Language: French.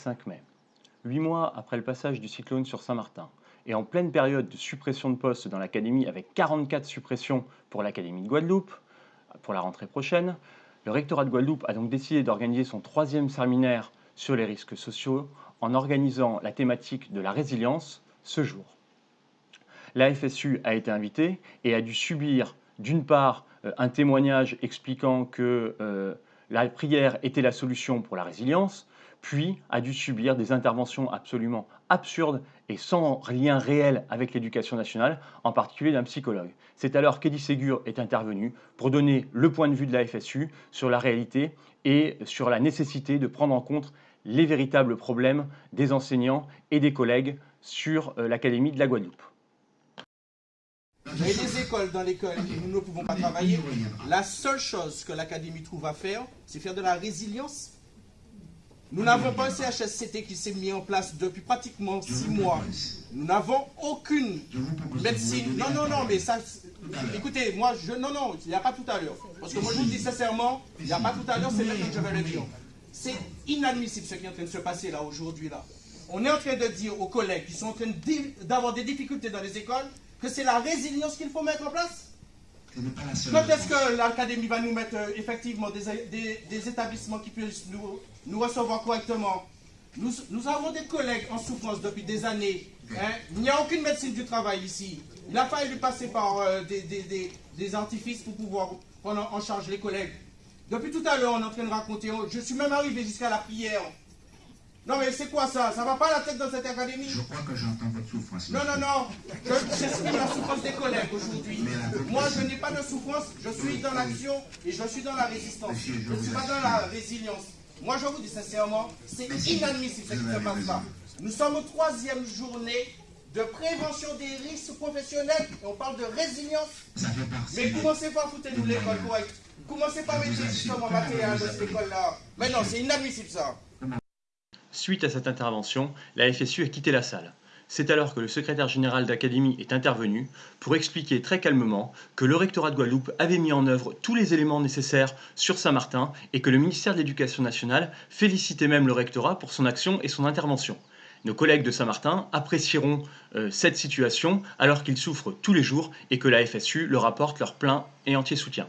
5 mai. Huit mois après le passage du cyclone sur Saint-Martin, et en pleine période de suppression de postes dans l'Académie, avec 44 suppressions pour l'Académie de Guadeloupe, pour la rentrée prochaine, le rectorat de Guadeloupe a donc décidé d'organiser son troisième séminaire sur les risques sociaux en organisant la thématique de la résilience ce jour. La FSU a été invitée et a dû subir d'une part euh, un témoignage expliquant que euh, la prière était la solution pour la résilience, puis a dû subir des interventions absolument absurdes et sans lien réel avec l'éducation nationale, en particulier d'un psychologue. C'est alors qu'Eddie Ségur est intervenu pour donner le point de vue de la FSU sur la réalité et sur la nécessité de prendre en compte les véritables problèmes des enseignants et des collègues sur euh, l'Académie de la Guadeloupe. Il y a des écoles dans lesquelles nous ne pouvons pas travailler. La seule chose que l'Académie trouve à faire, c'est faire de la résilience. Nous n'avons pas un CHSCT qui s'est mis en place depuis pratiquement six mois. Nous n'avons aucune médecine. Non, non, non, mais ça... Écoutez, moi, je... Non, non, il n'y a pas tout à l'heure. Parce que moi, je vous dis sincèrement, il n'y a pas tout à l'heure, c'est maintenant que je vais le dire. C'est inadmissible ce qui est en train de se passer là, aujourd'hui, là. On est en train de dire aux collègues qui sont en train d'avoir des difficultés dans les écoles que c'est la résilience qu'il faut mettre en place Quand est-ce que l'Académie va nous mettre euh, effectivement des, établissements qui puissent nous, nous recevoir correctement? Nous, nous, avons des collègues en souffrance depuis des années. Hein. Il n'y a aucune médecine du travail ici. Il a fallu passer par euh, des, des, artifices pour pouvoir prendre en charge les collègues. Depuis tout à l'heure, on est en train de raconter, je suis même arrivé jusqu'à la prière. Non mais c'est quoi ça? Ça va pas la tête dans cette académie? Je crois que j'entends votre souffrance. Non, non, non. J'exprime la souffrance des collègues aujourd'hui. Moi, je n'ai pas de souffrance. Je suis dans l'action et je suis dans la résistance. je ne suis pas dans la résilience. Moi, je vous dis sincèrement, c'est inadmissible ce qui se passe là. Nous sommes aux troisième journée de prévention des risques professionnels et on parle de résilience. Mais commencez pas à foutre nous l'école correcte. Commencez pas à mettre justement matériel dans cette école-là. Mais non, c'est inadmissible ça. Suite à cette intervention, la FSU a quitté la salle. C'est alors que le secrétaire général d'Académie est intervenu pour expliquer très calmement que le rectorat de Guadeloupe avait mis en œuvre tous les éléments nécessaires sur Saint-Martin et que le ministère de l'Éducation nationale félicitait même le rectorat pour son action et son intervention. Nos collègues de Saint-Martin apprécieront euh, cette situation alors qu'ils souffrent tous les jours et que la FSU leur apporte leur plein et entier soutien.